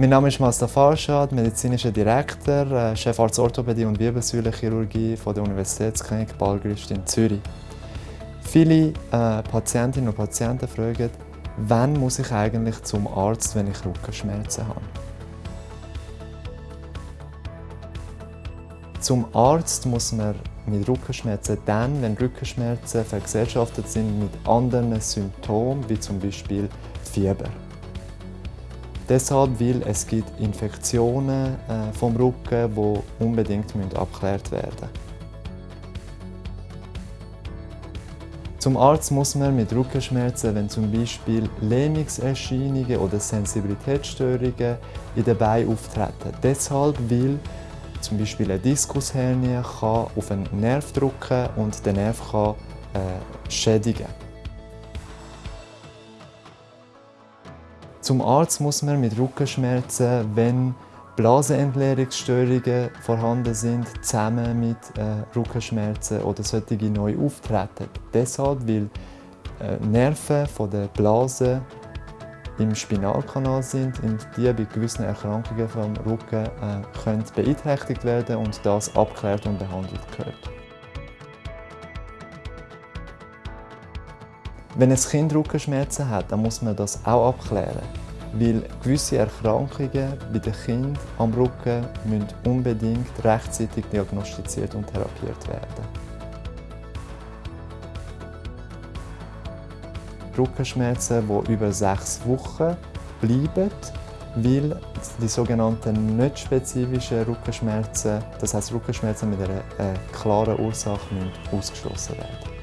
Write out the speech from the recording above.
Mein Name ist Mazda Farshad, medizinischer Direktor, äh, Chefarzt Orthopädie und Wirbelsäulenchirurgie von der Universitätsklinik Balgrist in Zürich. Viele äh, Patientinnen und Patienten fragen, wann muss ich eigentlich zum Arzt, wenn ich Rückenschmerzen habe. Zum Arzt muss man mit Rückenschmerzen dann, wenn Rückenschmerzen vergesellschaftet sind mit anderen Symptomen, wie zum Beispiel Fieber. Deshalb, weil es gibt Infektionen äh, vom Rücken, die unbedingt abgeklärt werden müssen. Zum Arzt muss man mit Rückenschmerzen, wenn zum Beispiel Lähmungserscheinungen oder Sensibilitätsstörungen in den Beinen auftreten. Deshalb, weil zum Beispiel eine Diskushernie kann auf einen Nerv drücken und den Nerv kann, äh, schädigen Zum Arzt muss man mit Rückenschmerzen, wenn Blasenentleerungsstörungen vorhanden sind, zusammen mit äh, Rückenschmerzen oder solche neu auftreten. Deshalb, weil äh, Nerven von der Blase im Spinalkanal sind und die bei gewissen Erkrankungen vom Rücken äh, können beeinträchtigt werden und das abgeklärt und behandelt gehört. Wenn ein Kind Rückenschmerzen hat, dann muss man das auch abklären. Weil gewisse Erkrankungen bei den Kindern am Rücken müssen unbedingt rechtzeitig diagnostiziert und therapiert werden. Rückenschmerzen, die über sechs Wochen bleiben, weil die sogenannten nicht spezifischen Rückenschmerzen, das heißt Rückenschmerzen mit einer äh, klaren Ursache, ausgeschlossen werden.